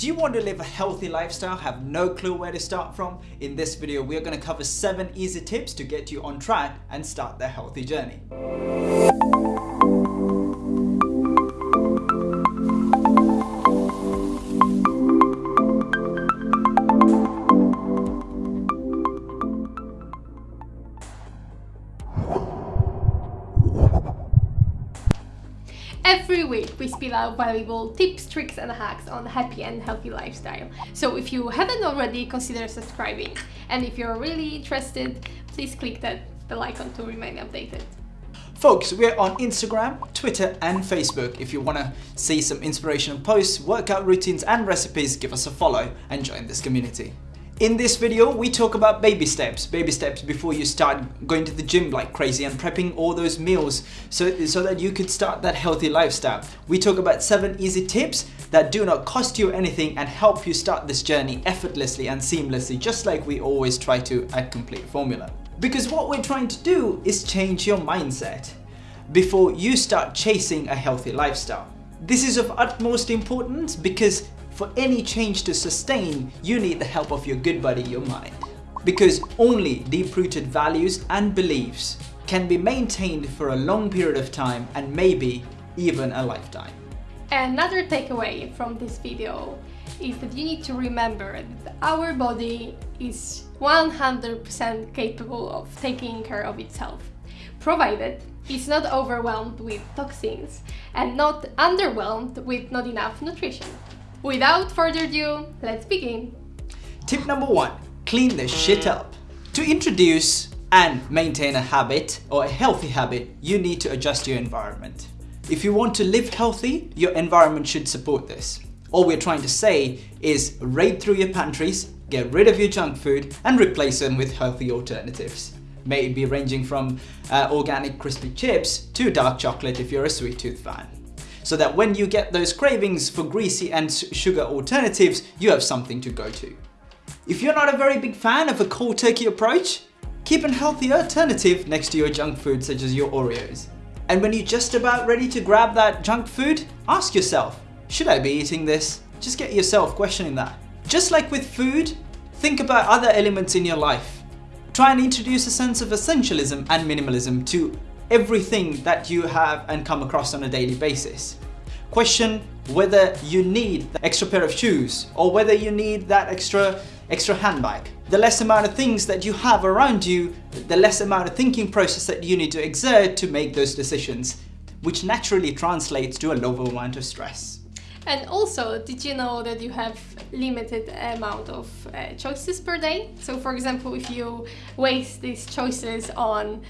Do you want to live a healthy lifestyle, have no clue where to start from? In this video, we are going to cover 7 easy tips to get you on track and start the healthy journey. Every week we spill out valuable tips, tricks and hacks on a happy and healthy lifestyle. So if you haven't already, consider subscribing. And if you're really interested, please click that bell icon to remain updated. Folks, we're on Instagram, Twitter and Facebook. If you want to see some inspirational posts, workout routines and recipes, give us a follow and join this community. In this video, we talk about baby steps. Baby steps before you start going to the gym like crazy and prepping all those meals so, so that you could start that healthy lifestyle. We talk about seven easy tips that do not cost you anything and help you start this journey effortlessly and seamlessly, just like we always try to at Complete Formula. Because what we're trying to do is change your mindset before you start chasing a healthy lifestyle. This is of utmost importance because for any change to sustain, you need the help of your good buddy, your mind. Because only deep-rooted values and beliefs can be maintained for a long period of time and maybe even a lifetime. Another takeaway from this video is that you need to remember that our body is 100% capable of taking care of itself, provided it's not overwhelmed with toxins and not underwhelmed with not enough nutrition. Without further ado, let's begin. Tip number one, clean the shit up. To introduce and maintain a habit or a healthy habit, you need to adjust your environment. If you want to live healthy, your environment should support this. All we're trying to say is raid through your pantries, get rid of your junk food and replace them with healthy alternatives. May be ranging from uh, organic crispy chips to dark chocolate if you're a sweet tooth fan so that when you get those cravings for greasy and sugar alternatives, you have something to go to. If you're not a very big fan of a cold turkey approach, keep a healthy alternative next to your junk food such as your Oreos. And when you're just about ready to grab that junk food, ask yourself, should I be eating this? Just get yourself questioning that. Just like with food, think about other elements in your life. Try and introduce a sense of essentialism and minimalism to everything that you have and come across on a daily basis. Question whether you need the extra pair of shoes or whether you need that extra extra handbag. The less amount of things that you have around you, the less amount of thinking process that you need to exert to make those decisions, which naturally translates to a lower amount of stress. And also, did you know that you have limited amount of uh, choices per day? So for example, if you waste these choices on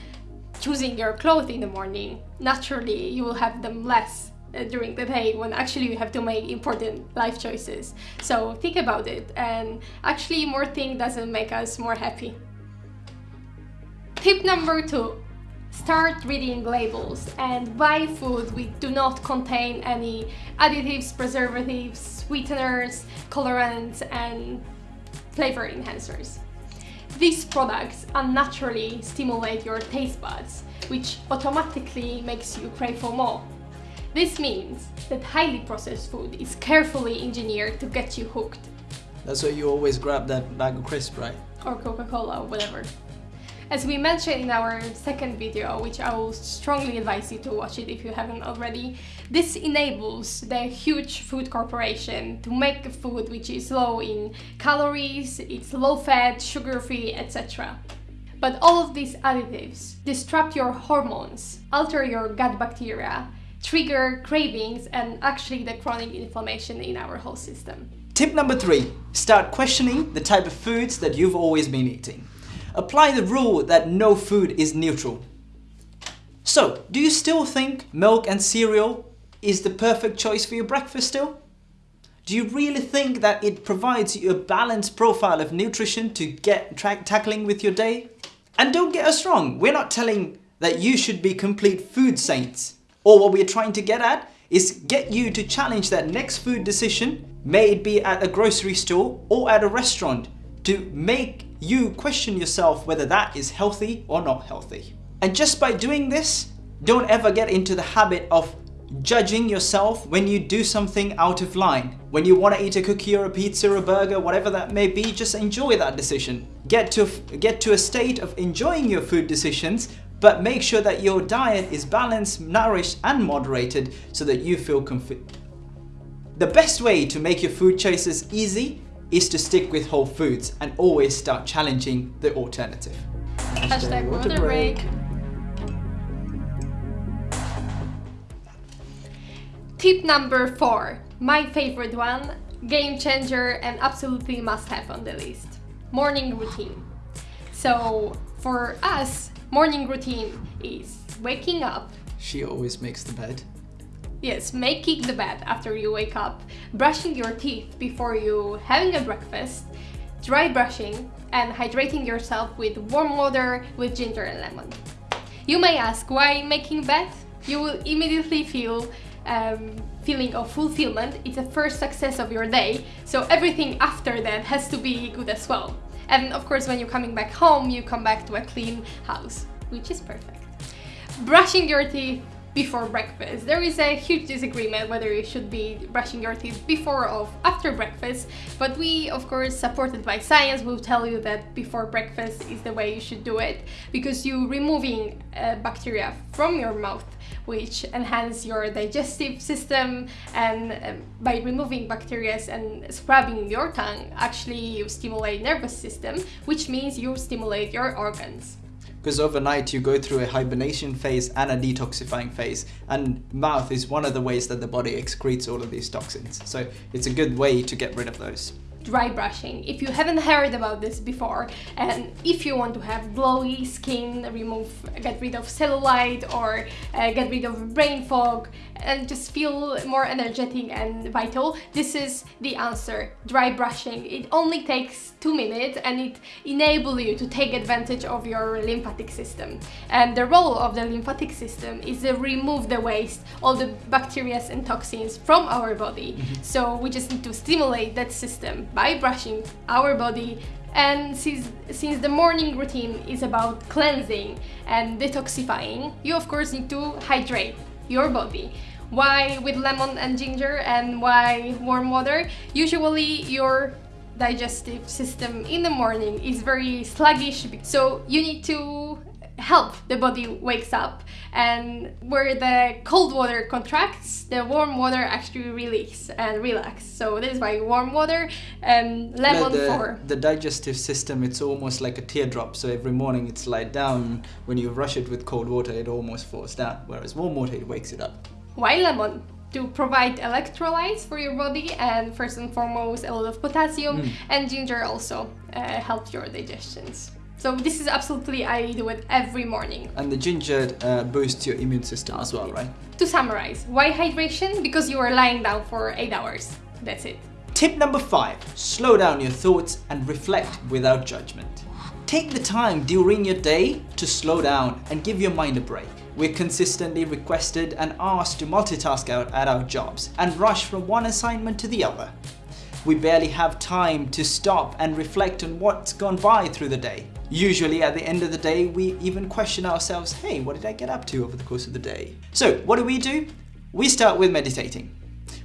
choosing your clothes in the morning, naturally you will have them less uh, during the day when actually you have to make important life choices. So think about it and actually more thing doesn't make us more happy. Tip number two, start reading labels and buy food which do not contain any additives, preservatives, sweeteners, colorants and flavor enhancers. These products unnaturally stimulate your taste buds, which automatically makes you crave for more. This means that highly processed food is carefully engineered to get you hooked. That's why you always grab that bag of crisp, right? Or Coca-Cola or whatever. As we mentioned in our second video, which I will strongly advise you to watch it if you haven't already, this enables the huge food corporation to make food which is low in calories, it's low fat, sugar free, etc. But all of these additives disrupt your hormones, alter your gut bacteria, trigger cravings and actually the chronic inflammation in our whole system. Tip number three, start questioning the type of foods that you've always been eating. Apply the rule that no food is neutral. So, do you still think milk and cereal is the perfect choice for your breakfast still? Do you really think that it provides you a balanced profile of nutrition to get tackling with your day? And don't get us wrong, we're not telling that you should be complete food saints. Or what we're trying to get at is get you to challenge that next food decision, may it be at a grocery store or at a restaurant, to make you question yourself whether that is healthy or not healthy. And just by doing this, don't ever get into the habit of judging yourself when you do something out of line. When you want to eat a cookie or a pizza or a burger, whatever that may be, just enjoy that decision. Get to, get to a state of enjoying your food decisions, but make sure that your diet is balanced, nourished and moderated so that you feel comfy. The best way to make your food choices easy is to stick with whole foods and always start challenging the alternative. Hashtag water break. Tip number four, my favorite one, game changer and absolutely must have on the list. Morning routine. So for us, morning routine is waking up. She always makes the bed. Yes, making the bed after you wake up, brushing your teeth before you having a breakfast, dry brushing, and hydrating yourself with warm water with ginger and lemon. You may ask why making bed? You will immediately feel um, feeling of fulfillment. It's the first success of your day, so everything after that has to be good as well. And of course, when you're coming back home, you come back to a clean house, which is perfect. Brushing your teeth before breakfast. There is a huge disagreement whether you should be brushing your teeth before or after breakfast, but we, of course, supported by science, will tell you that before breakfast is the way you should do it because you're removing uh, bacteria from your mouth which enhance your digestive system and um, by removing bacteria and scrubbing your tongue actually you stimulate nervous system which means you stimulate your organs because overnight you go through a hibernation phase and a detoxifying phase and mouth is one of the ways that the body excretes all of these toxins. So it's a good way to get rid of those dry brushing. If you haven't heard about this before and if you want to have glowy skin, remove, get rid of cellulite or uh, get rid of brain fog and just feel more energetic and vital, this is the answer, dry brushing. It only takes two minutes and it enables you to take advantage of your lymphatic system. And the role of the lymphatic system is to remove the waste, all the bacteria and toxins from our body. Mm -hmm. So we just need to stimulate that system by brushing our body and since, since the morning routine is about cleansing and detoxifying, you of course need to hydrate your body. Why with lemon and ginger and why warm water? Usually your digestive system in the morning is very sluggish, so you need to help the body wakes up. And where the cold water contracts the warm water actually release and relax. So this is why warm water and lemon the, for. the digestive system it's almost like a teardrop. So every morning it's light down. When you rush it with cold water it almost falls down. Whereas warm water it wakes it up. Why lemon? To provide electrolytes for your body and first and foremost a lot of potassium mm. and ginger also uh, helps your digestions so this is absolutely, I do it every morning. And the ginger uh, boosts your immune system as well, right? To summarize, why hydration? Because you are lying down for 8 hours. That's it. Tip number 5. Slow down your thoughts and reflect without judgment. Take the time during your day to slow down and give your mind a break. We're consistently requested and asked to multitask out at our jobs and rush from one assignment to the other. We barely have time to stop and reflect on what's gone by through the day. Usually at the end of the day, we even question ourselves, hey, what did I get up to over the course of the day? So what do we do? We start with meditating.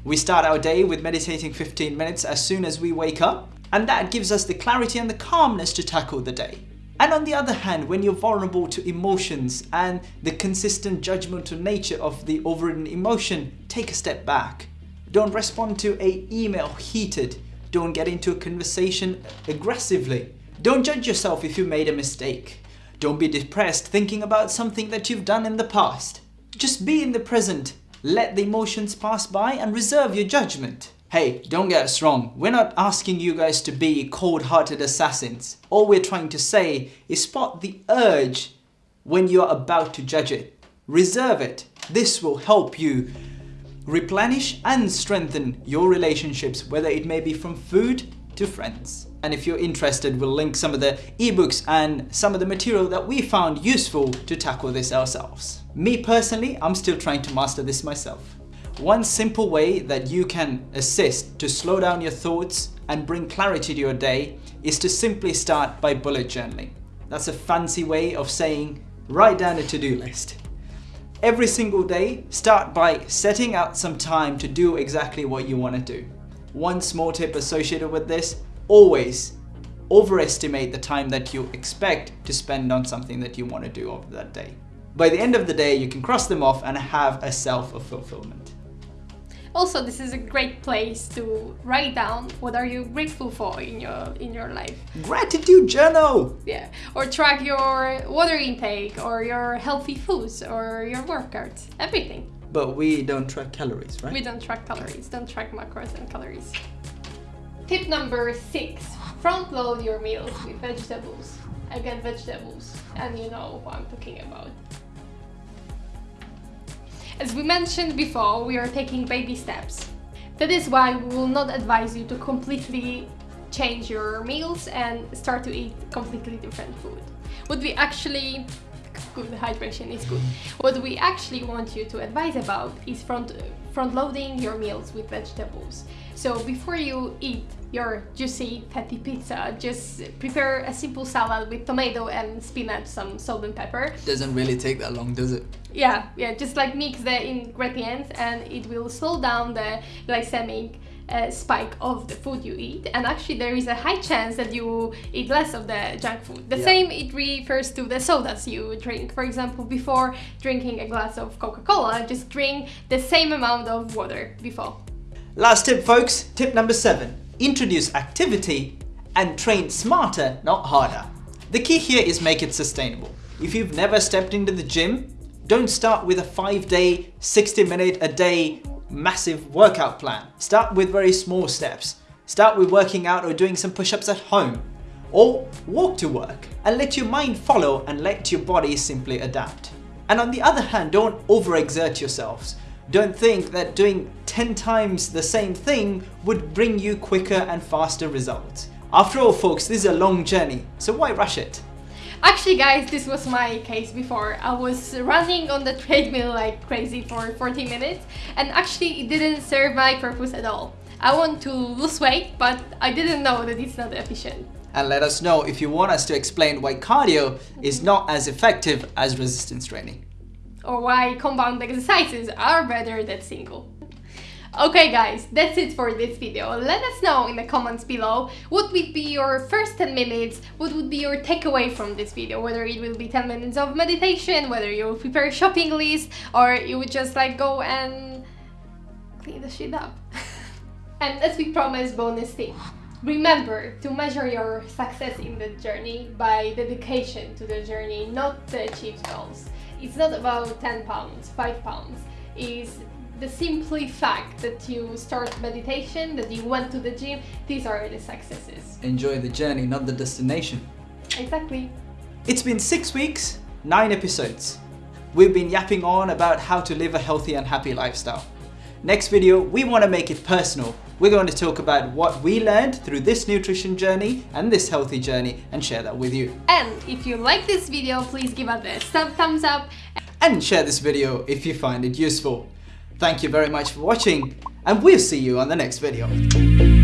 We start our day with meditating 15 minutes as soon as we wake up, and that gives us the clarity and the calmness to tackle the day. And on the other hand, when you're vulnerable to emotions and the consistent judgmental nature of the overridden emotion, take a step back. Don't respond to a email heated. Don't get into a conversation aggressively. Don't judge yourself if you made a mistake. Don't be depressed thinking about something that you've done in the past. Just be in the present. Let the emotions pass by and reserve your judgment. Hey, don't get us wrong, we're not asking you guys to be cold-hearted assassins. All we're trying to say is spot the urge when you're about to judge it. Reserve it. This will help you replenish and strengthen your relationships, whether it may be from food to friends. And if you're interested, we'll link some of the ebooks and some of the material that we found useful to tackle this ourselves. Me personally, I'm still trying to master this myself. One simple way that you can assist to slow down your thoughts and bring clarity to your day is to simply start by bullet journaling. That's a fancy way of saying write down a to-do list. Every single day, start by setting out some time to do exactly what you want to do. One small tip associated with this, always overestimate the time that you expect to spend on something that you want to do over that day. By the end of the day, you can cross them off and have a self of fulfillment. Also, this is a great place to write down what are you grateful for in your in your life. Gratitude journal. Yeah, or track your water intake, or your healthy foods, or your workouts, everything. But we don't track calories, right? We don't track calories. Don't track macros and calories. Tip number six: front load your meals with vegetables. Again, vegetables, and you know what I'm talking about. As we mentioned before, we are taking baby steps. That is why we will not advise you to completely change your meals and start to eat completely different food. What we actually good hydration is good. Mm-hmm. What we actually want you to advise about is front front loading your meals with vegetables. So before you eat your juicy fatty pizza, just prepare a simple salad with tomato and spinach, some salt and pepper. Doesn't really take that long, does it? Yeah, yeah, just like mix the ingredients and it will slow down the glycemic uh, spike of the food you eat and actually there is a high chance that you eat less of the junk food. The Yeah. same it refers to the sodas you drink. For example, before drinking a glass of Coca-Cola, just drink the same amount of water before. Last tip, folks. Tip number seven. Introduce activity and train smarter, not harder. The key here is make it sustainable. If you've never stepped into the gym, don't start with a five day, 60 minute a day massive workout plan. Start with very small steps. Start with working out or doing some push ups at home. Or walk to work and let your mind follow and let your body simply adapt. And on the other hand, don't overexert yourselves. Don't think that doing 10 times the same thing would bring you quicker and faster results. After all, folks, this is a long journey, so why rush it? Actually guys, this was my case before. I was running on the treadmill like crazy for 40 minutes and actually it didn't serve my purpose at all. I want to lose weight, but I didn't know that it's not efficient. And let us know if you want us to explain why cardio is not as effective as resistance training. or why compound exercises are better than single. Okay guys, that's it for this video. Let us know in the comments below what would be your first 10 minutes, what would be your takeaway from this video, whether it will be 10 minutes of meditation, whether you prepare a shopping list, or you would just like go and clean the shit up. and as we promised, bonus tip. Remember to measure your success in the journey by dedication to the journey, not the achieved goals. It's not about 10 pounds, 5 pounds. It's the simply fact that you start meditation, that you went to the gym, these are the successes. Enjoy the journey, not the destination. Exactly. It's been six weeks, nine episodes. We've been yapping on about how to live a healthy and happy lifestyle. Next video, we want to make it personal. We're going to talk about what we learned through this nutrition journey and this healthy journey and share that with you. And if you like this video, please give us a thumb- thumbs up And share this video if you find it useful. Thank you very much for watching and we'll see you on the next video.